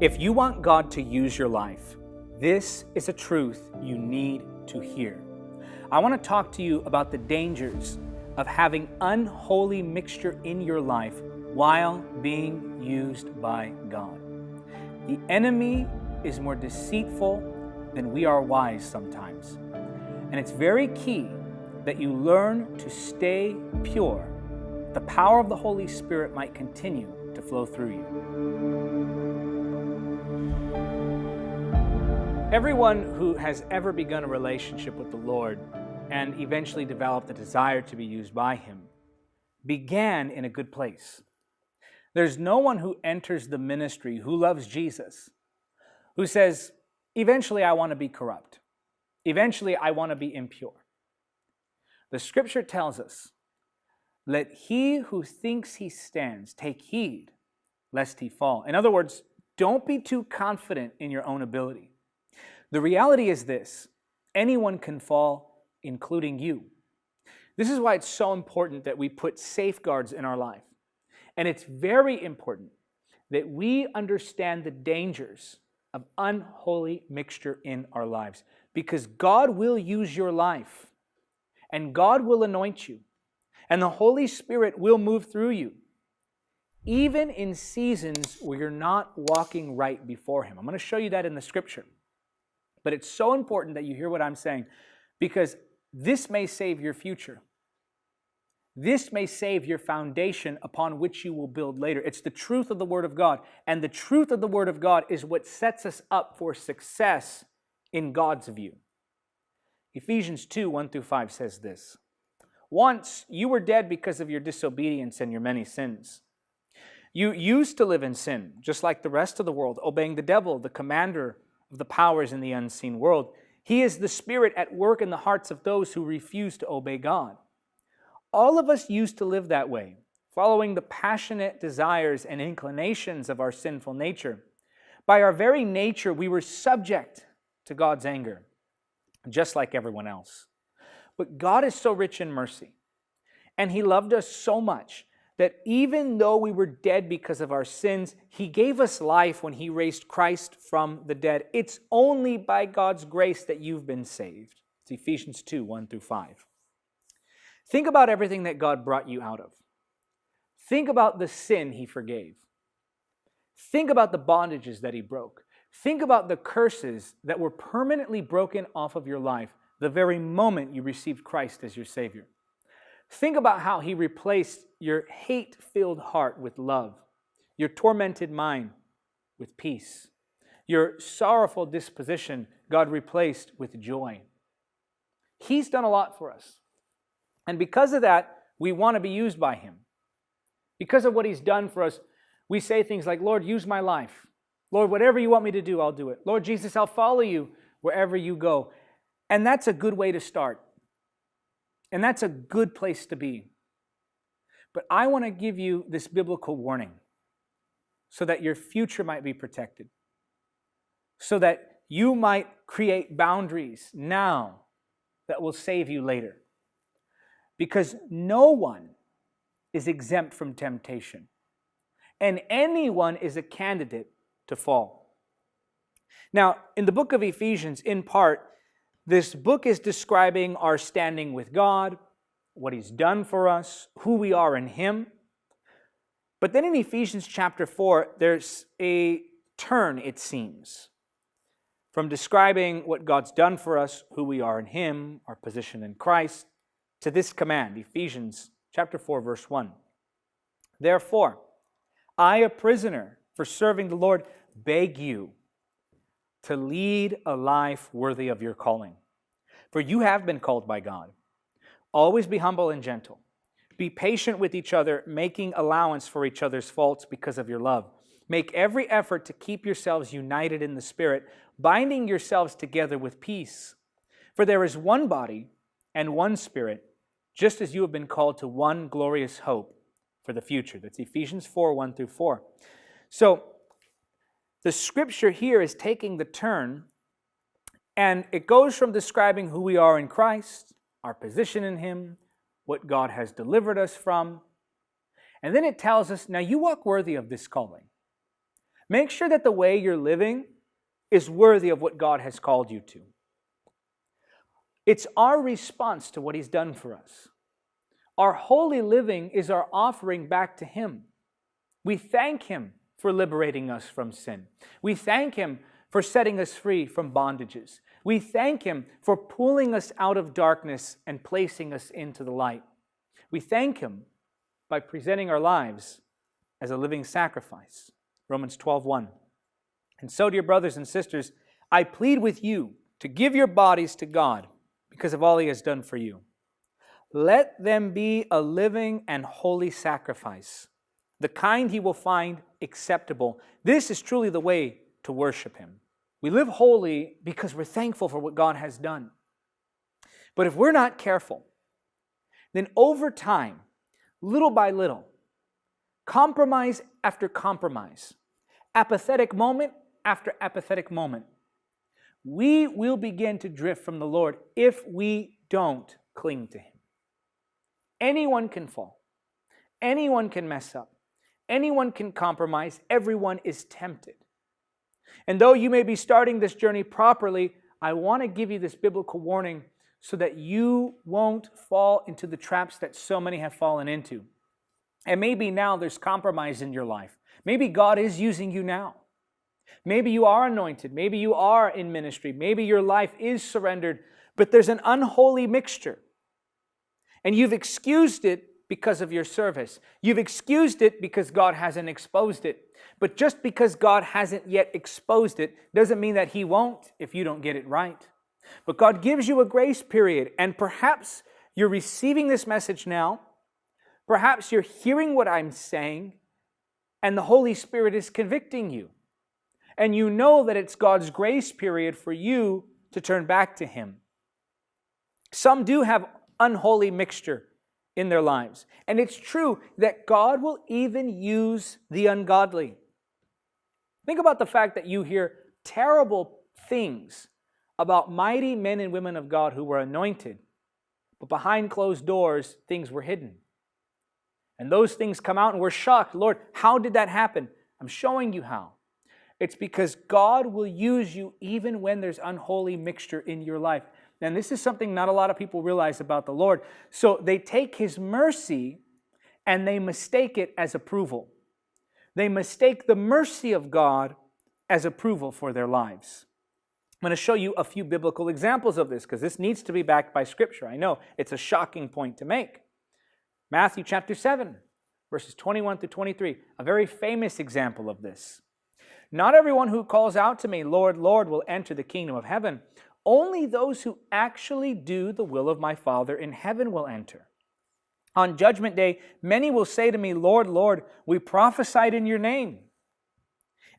If you want God to use your life, this is a truth you need to hear. I want to talk to you about the dangers of having unholy mixture in your life while being used by God. The enemy is more deceitful than we are wise sometimes. And it's very key that you learn to stay pure. The power of the Holy Spirit might continue to flow through you. Everyone who has ever begun a relationship with the Lord and eventually developed a desire to be used by Him began in a good place. There's no one who enters the ministry who loves Jesus who says, eventually I want to be corrupt. Eventually I want to be impure. The scripture tells us, let he who thinks he stands take heed lest he fall. In other words, don't be too confident in your own ability. The reality is this, anyone can fall, including you. This is why it's so important that we put safeguards in our life. And it's very important that we understand the dangers of unholy mixture in our lives because God will use your life and God will anoint you and the Holy Spirit will move through you even in seasons where you're not walking right before Him. I'm going to show you that in the scripture. But it's so important that you hear what I'm saying because this may save your future. This may save your foundation upon which you will build later. It's the truth of the Word of God. And the truth of the Word of God is what sets us up for success in God's view. Ephesians 2 1 through 5 says this Once you were dead because of your disobedience and your many sins. You used to live in sin, just like the rest of the world, obeying the devil, the commander of the powers in the unseen world. He is the spirit at work in the hearts of those who refuse to obey God. All of us used to live that way, following the passionate desires and inclinations of our sinful nature. By our very nature, we were subject to God's anger, just like everyone else. But God is so rich in mercy, and He loved us so much that even though we were dead because of our sins, He gave us life when He raised Christ from the dead. It's only by God's grace that you've been saved. It's Ephesians 2 1 through 5. Think about everything that God brought you out of. Think about the sin He forgave. Think about the bondages that He broke. Think about the curses that were permanently broken off of your life the very moment you received Christ as your Savior. Think about how He replaced your hate filled heart with love, your tormented mind with peace, your sorrowful disposition God replaced with joy. He's done a lot for us. And because of that, we want to be used by Him. Because of what He's done for us, we say things like, Lord, use my life. Lord, whatever you want me to do, I'll do it. Lord Jesus, I'll follow you wherever you go. And that's a good way to start. And that's a good place to be. But I want to give you this biblical warning so that your future might be protected, so that you might create boundaries now that will save you later. Because no one is exempt from temptation, and anyone is a candidate to fall. Now, in the book of Ephesians, in part, this book is describing our standing with God, what He's done for us, who we are in Him. But then in Ephesians chapter 4, there's a turn, it seems, from describing what God's done for us, who we are in Him, our position in Christ, to this command, Ephesians chapter 4, verse 1. Therefore, I, a prisoner for serving the Lord, beg you to lead a life worthy of your calling. For you have been called by God. Always be humble and gentle. Be patient with each other, making allowance for each other's faults because of your love. Make every effort to keep yourselves united in the Spirit, binding yourselves together with peace. For there is one body and one Spirit just as you have been called to one glorious hope for the future. That's Ephesians 4 1 through 4. So the scripture here is taking the turn, and it goes from describing who we are in Christ, our position in Him, what God has delivered us from, and then it tells us, now you walk worthy of this calling. Make sure that the way you're living is worthy of what God has called you to. It's our response to what He's done for us. Our holy living is our offering back to Him. We thank Him for liberating us from sin. We thank Him for setting us free from bondages. We thank Him for pulling us out of darkness and placing us into the light. We thank Him by presenting our lives as a living sacrifice. Romans 12:1. And so, dear brothers and sisters, I plead with you to give your bodies to God because of all He has done for you. Let them be a living and holy sacrifice, the kind He will find acceptable. This is truly the way to worship Him. We live holy because we're thankful for what God has done. But if we're not careful, then over time, little by little, compromise after compromise, apathetic moment after apathetic moment, we will begin to drift from the Lord if we don't cling to Him. Anyone can fall, anyone can mess up, anyone can compromise, everyone is tempted. And though you may be starting this journey properly, I want to give you this biblical warning so that you won't fall into the traps that so many have fallen into. And maybe now there's compromise in your life. Maybe God is using you now. Maybe you are anointed. Maybe you are in ministry. Maybe your life is surrendered, but there's an unholy mixture. And you've excused it because of your service. You've excused it because God hasn't exposed it. But just because God hasn't yet exposed it doesn't mean that He won't if you don't get it right. But God gives you a grace period, and perhaps you're receiving this message now. Perhaps you're hearing what I'm saying, and the Holy Spirit is convicting you. And you know that it's God's grace period for you to turn back to Him. Some do have unholy mixture in their lives. And it's true that God will even use the ungodly. Think about the fact that you hear terrible things about mighty men and women of God who were anointed, but behind closed doors, things were hidden. And those things come out and we're shocked. Lord, how did that happen? I'm showing you how. It's because God will use you even when there's unholy mixture in your life. And this is something not a lot of people realize about the Lord. So they take His mercy and they mistake it as approval. They mistake the mercy of God as approval for their lives. I'm going to show you a few biblical examples of this because this needs to be backed by Scripture. I know it's a shocking point to make. Matthew chapter 7, verses 21 through 23, a very famous example of this. Not everyone who calls out to me, Lord, Lord, will enter the kingdom of heaven. Only those who actually do the will of my Father in heaven will enter. On judgment day, many will say to me, Lord, Lord, we prophesied in your name,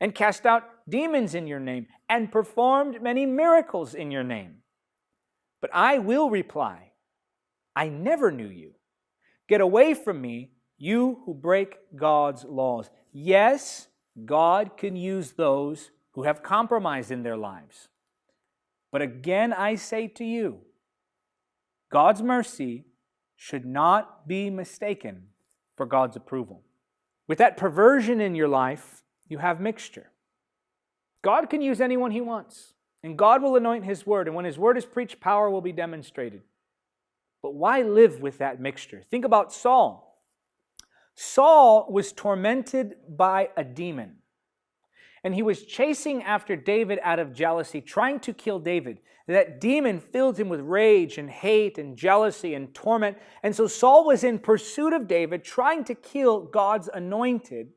and cast out demons in your name, and performed many miracles in your name. But I will reply, I never knew you. Get away from me, you who break God's laws. Yes, God can use those who have compromised in their lives. But again, I say to you, God's mercy should not be mistaken for God's approval. With that perversion in your life, you have mixture. God can use anyone He wants, and God will anoint His word, and when His word is preached, power will be demonstrated. But why live with that mixture? Think about Saul. Saul was tormented by a demon and he was chasing after David out of jealousy, trying to kill David. That demon filled him with rage and hate and jealousy and torment. And so Saul was in pursuit of David, trying to kill God's anointed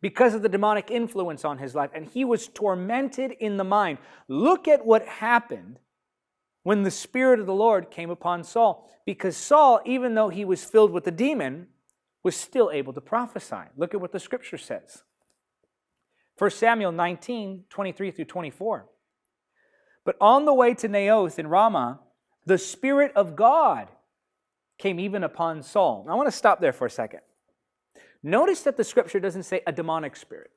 because of the demonic influence on his life. And he was tormented in the mind. Look at what happened when the Spirit of the Lord came upon Saul. Because Saul, even though he was filled with the demon, was still able to prophesy. Look at what the scripture says. 1 Samuel 19, 23 through 24. But on the way to Naioth in Ramah, the Spirit of God came even upon Saul. I want to stop there for a second. Notice that the scripture doesn't say a demonic spirit.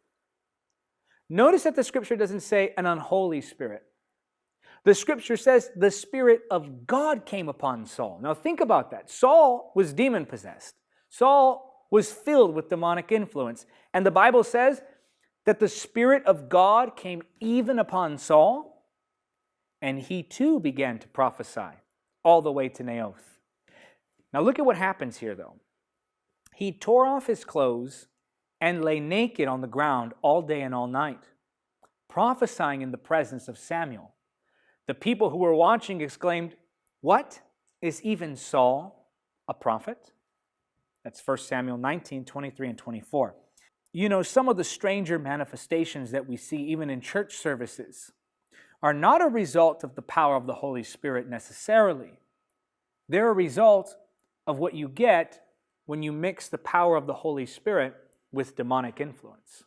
Notice that the scripture doesn't say an unholy spirit. The scripture says the Spirit of God came upon Saul. Now think about that. Saul was demon possessed, Saul was filled with demonic influence. And the Bible says that the Spirit of God came even upon Saul, and he too began to prophesy all the way to Naioth. Now look at what happens here, though. He tore off his clothes and lay naked on the ground all day and all night, prophesying in the presence of Samuel. The people who were watching exclaimed, What? Is even Saul a prophet? That's 1 Samuel 19, 23, and 24. You know, some of the stranger manifestations that we see even in church services are not a result of the power of the Holy Spirit necessarily. They're a result of what you get when you mix the power of the Holy Spirit with demonic influence.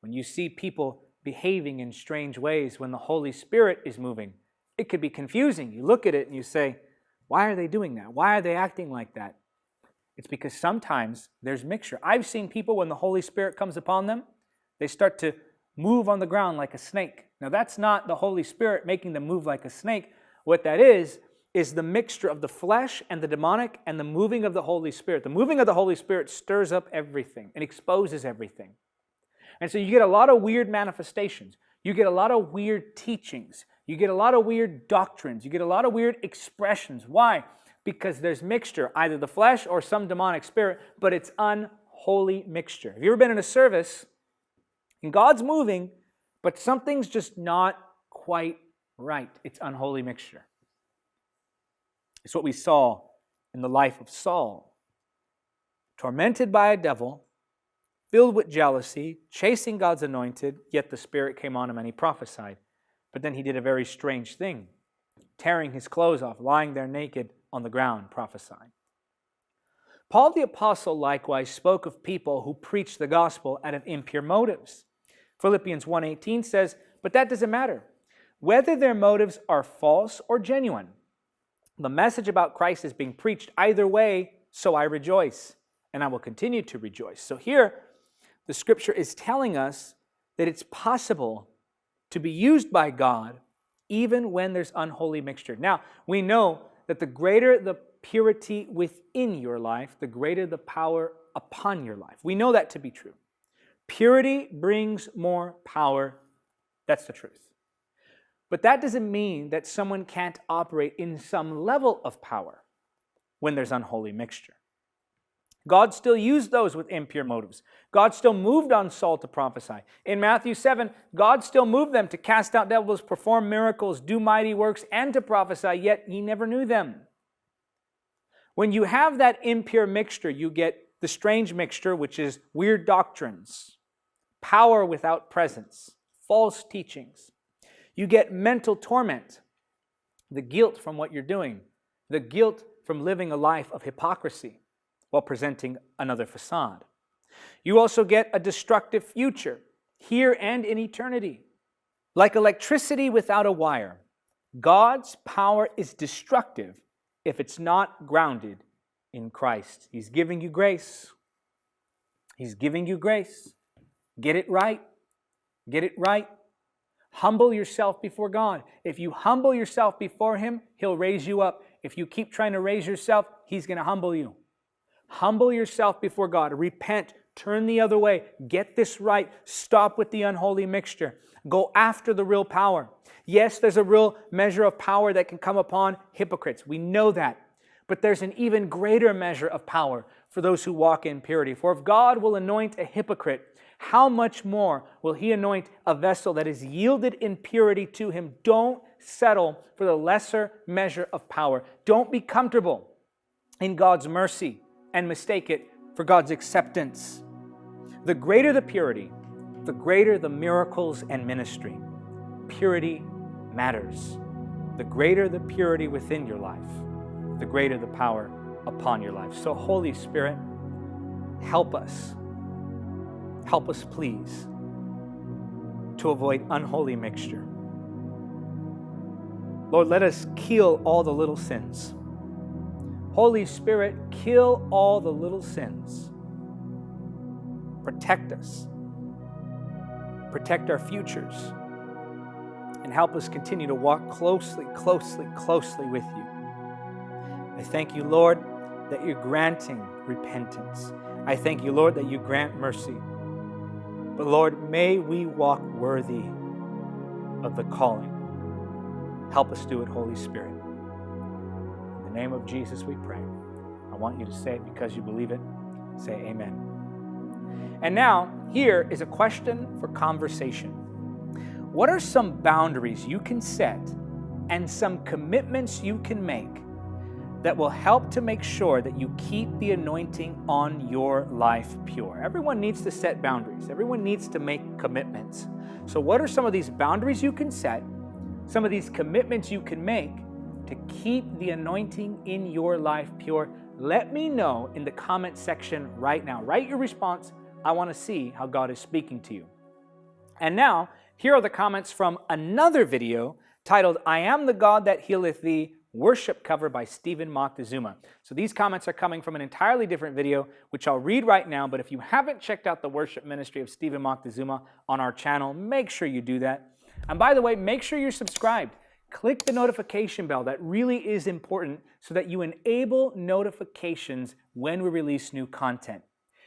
When you see people behaving in strange ways when the Holy Spirit is moving, it could be confusing. You look at it and you say, why are they doing that? Why are they acting like that? It's because sometimes there's mixture. I've seen people when the Holy Spirit comes upon them, they start to move on the ground like a snake. Now, that's not the Holy Spirit making them move like a snake. What that is, is the mixture of the flesh and the demonic and the moving of the Holy Spirit. The moving of the Holy Spirit stirs up everything and exposes everything. And so you get a lot of weird manifestations. You get a lot of weird teachings. You get a lot of weird doctrines. You get a lot of weird expressions. Why? Because there's mixture, either the flesh or some demonic spirit, but it's unholy mixture. Have you ever been in a service and God's moving, but something's just not quite right? It's unholy mixture. It's what we saw in the life of Saul. Tormented by a devil, filled with jealousy, chasing God's anointed, yet the Spirit came on him and he prophesied. But then he did a very strange thing, tearing his clothes off, lying there naked on the ground, prophesying. Paul the Apostle likewise spoke of people who preach the gospel out of impure motives. Philippians 1.18 says, But that doesn't matter. Whether their motives are false or genuine, the message about Christ is being preached either way, so I rejoice, and I will continue to rejoice. So here, the scripture is telling us that it's possible to be used by God even when there's unholy mixture. Now, we know that the greater the purity within your life, the greater the power upon your life. We know that to be true. Purity brings more power. That's the truth. But that doesn't mean that someone can't operate in some level of power when there's unholy mixture. God still used those with impure motives. God still moved on Saul to prophesy. In Matthew 7, God still moved them to cast out devils, perform miracles, do mighty works, and to prophesy, yet he never knew them. When you have that impure mixture, you get the strange mixture, which is weird doctrines, power without presence, false teachings. You get mental torment, the guilt from what you're doing, the guilt from living a life of hypocrisy while presenting another facade. You also get a destructive future, here and in eternity. Like electricity without a wire, God's power is destructive if it's not grounded in Christ. He's giving you grace. He's giving you grace. Get it right. Get it right. Humble yourself before God. If you humble yourself before Him, He'll raise you up. If you keep trying to raise yourself, He's going to humble you. Humble yourself before God. Repent. Turn the other way. Get this right. Stop with the unholy mixture. Go after the real power. Yes, there's a real measure of power that can come upon hypocrites. We know that. But there's an even greater measure of power for those who walk in purity. For if God will anoint a hypocrite, how much more will he anoint a vessel that is yielded in purity to him? Don't settle for the lesser measure of power. Don't be comfortable in God's mercy and mistake it for God's acceptance. The greater the purity, the greater the miracles and ministry. Purity matters. The greater the purity within your life, the greater the power upon your life. So, Holy Spirit, help us. Help us, please, to avoid unholy mixture. Lord, let us kill all the little sins Holy Spirit, kill all the little sins. Protect us. Protect our futures. And help us continue to walk closely, closely, closely with you. I thank you, Lord, that you're granting repentance. I thank you, Lord, that you grant mercy. But Lord, may we walk worthy of the calling. Help us do it, Holy Spirit. The name of Jesus, we pray. I want you to say it because you believe it. Say amen. And now, here is a question for conversation. What are some boundaries you can set and some commitments you can make that will help to make sure that you keep the anointing on your life pure? Everyone needs to set boundaries, everyone needs to make commitments. So, what are some of these boundaries you can set, some of these commitments you can make to keep the anointing in your life pure? Let me know in the comment section right now. Write your response I want to see how God is speaking to you. And now, here are the comments from another video titled, I Am the God That Healeth Thee, worship cover by Stephen Moctezuma. So these comments are coming from an entirely different video, which I'll read right now, but if you haven't checked out the worship ministry of Stephen Moctezuma on our channel, make sure you do that. And by the way, make sure you're subscribed. Click the notification bell. That really is important so that you enable notifications when we release new content.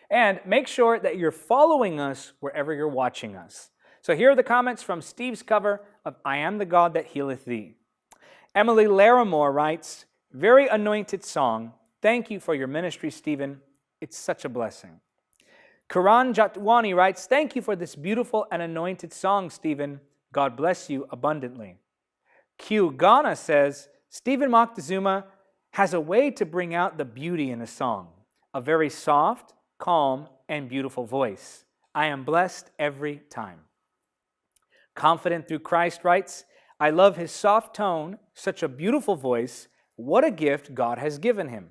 And make sure that you're following us wherever you're watching us. So here are the comments from Steve's cover of I Am the God That Healeth Thee. Emily Larimore writes, Very anointed song. Thank you for your ministry, Stephen. It's such a blessing. Karan Jatwani writes, Thank you for this beautiful and anointed song, Stephen. God bless you abundantly. Q Ghana says, Stephen Moctezuma has a way to bring out the beauty in a song, a very soft, calm, and beautiful voice. I am blessed every time. Confident through Christ writes, I love his soft tone, such a beautiful voice. What a gift God has given him.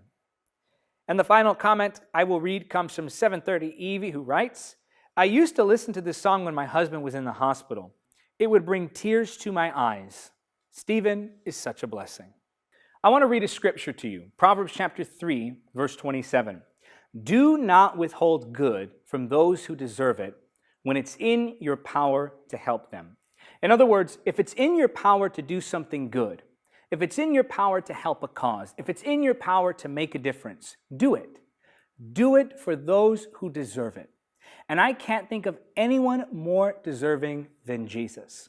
And the final comment I will read comes from 730 Evie, who writes, I used to listen to this song when my husband was in the hospital. It would bring tears to my eyes. Stephen is such a blessing. I want to read a scripture to you Proverbs chapter 3, verse 27. Do not withhold good from those who deserve it when it's in your power to help them. In other words, if it's in your power to do something good, if it's in your power to help a cause, if it's in your power to make a difference, do it. Do it for those who deserve it. And I can't think of anyone more deserving than Jesus.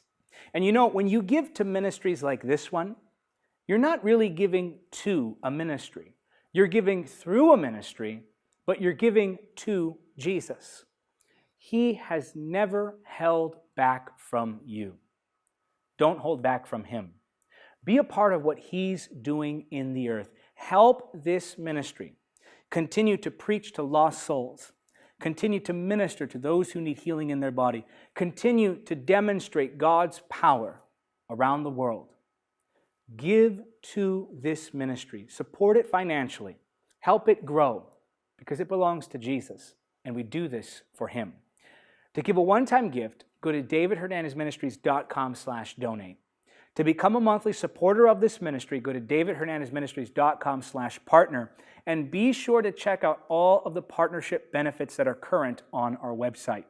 And you know, when you give to ministries like this one, you're not really giving to a ministry. You're giving through a ministry but you're giving to Jesus. He has never held back from you. Don't hold back from Him. Be a part of what He's doing in the earth. Help this ministry. Continue to preach to lost souls. Continue to minister to those who need healing in their body. Continue to demonstrate God's power around the world. Give to this ministry. Support it financially. Help it grow because it belongs to Jesus, and we do this for him. To give a one-time gift, go to davidhernandezministries.com slash donate. To become a monthly supporter of this ministry, go to davidhernandezministries.com slash partner, and be sure to check out all of the partnership benefits that are current on our website.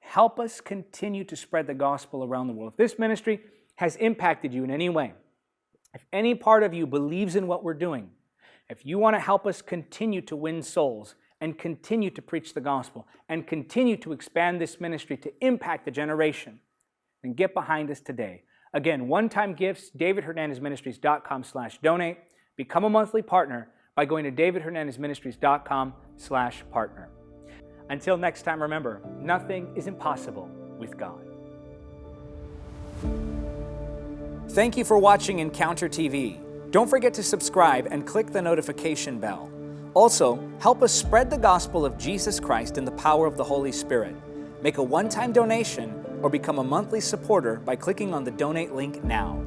Help us continue to spread the gospel around the world. If this ministry has impacted you in any way, if any part of you believes in what we're doing, if you want to help us continue to win souls and continue to preach the gospel and continue to expand this ministry to impact the generation, then get behind us today. Again, one-time gifts, davidhernandezministries.com slash donate. Become a monthly partner by going to davidhernandezministries.com slash partner. Until next time, remember, nothing is impossible with God. Thank you for watching Encounter TV. Don't forget to subscribe and click the notification bell. Also, help us spread the gospel of Jesus Christ in the power of the Holy Spirit. Make a one-time donation or become a monthly supporter by clicking on the donate link now.